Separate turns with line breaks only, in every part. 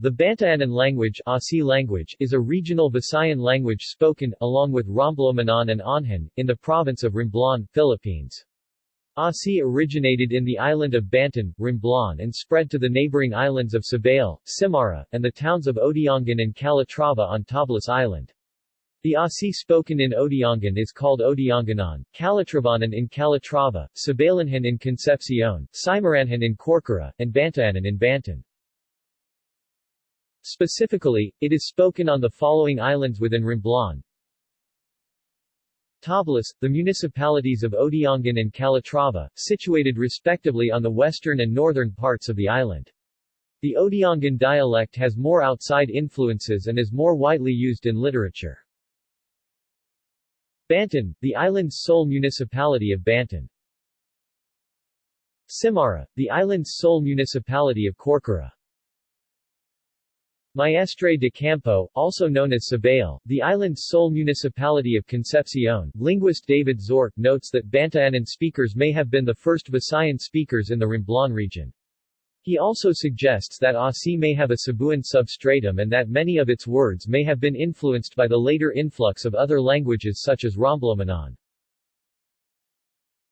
The Bantayanan language, Asi language is a regional Visayan language spoken, along with Romblon and Onhan, in the province of Romblon, Philippines. Asi originated in the island of Banton, Romblon and spread to the neighboring islands of Sibale, Simara, and the towns of Odiongan and Calatrava on Tablas Island. The Asi spoken in Odiongan is called Odianganan, Calatravanan in Calatrava, Sabalenhan in Concepcion, Simaranhan in Corcuera, and Bantayanan in Banton. Specifically, it is spoken on the following islands within Romblon. Tablas, the municipalities of Odiongan and Calatrava, situated respectively on the western and northern parts of the island. The Odiongan dialect has more outside influences and is more widely used in literature. Banton, the island's sole municipality of Banton. Simara, the island's sole municipality of Corcuera. Maestre de Campo, also known as Sibale, the island's sole municipality of Concepcion, linguist David Zorc notes that Bantayanan speakers may have been the first Visayan speakers in the Romblon region. He also suggests that Asi may have a Cebuan substratum and that many of its words may have been influenced by the later influx of other languages such as Romblomanon.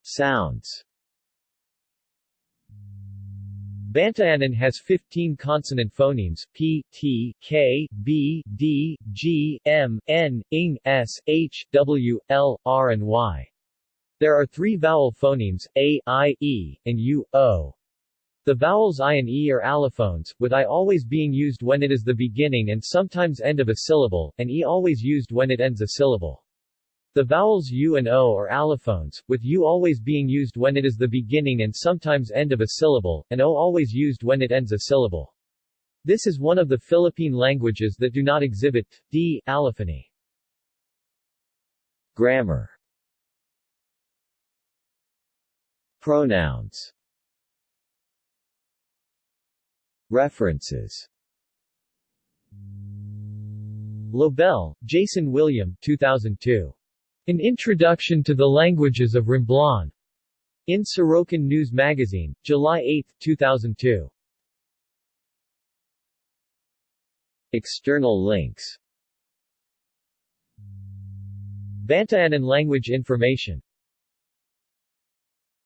Sounds Bantayanan has 15 consonant phonemes, p, t, k, b, d, g, m, n, ing, s, h, w, l, r and y. There are three vowel phonemes, a, i, e, and u, o. The vowels i and e are allophones, with i always being used when it is the beginning and sometimes end of a syllable, and e always used when it ends a syllable. The vowels u and o are allophones, with u always being used when it is the beginning and sometimes end of a syllable, and o always used when it ends a syllable. This is one of the Philippine languages that do not exhibit d allophony. Grammar Pronouns References Lobel, Jason William 2002. An Introduction to the Languages of Romblon. In Sorocan News Magazine, July 8, 2002. External links Bantayanan language information